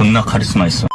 존나 카리스마 있어.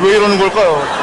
왜 이러는 걸까요?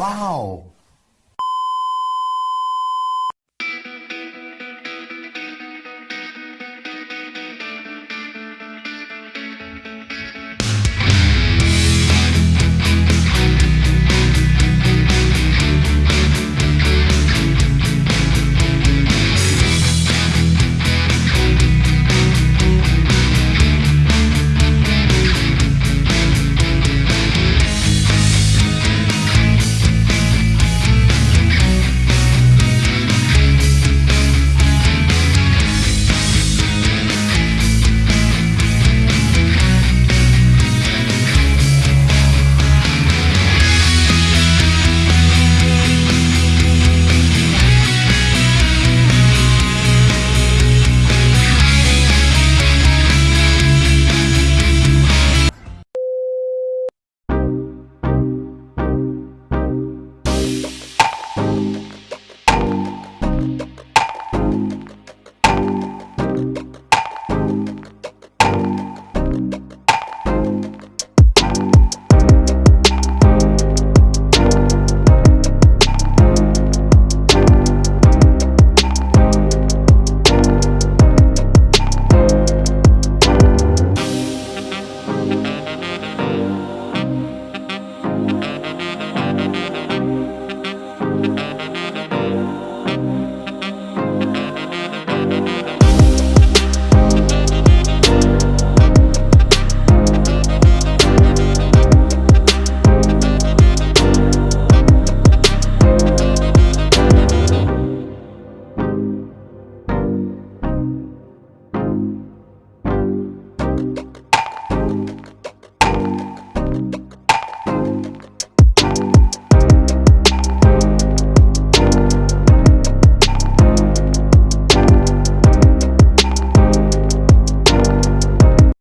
哇哦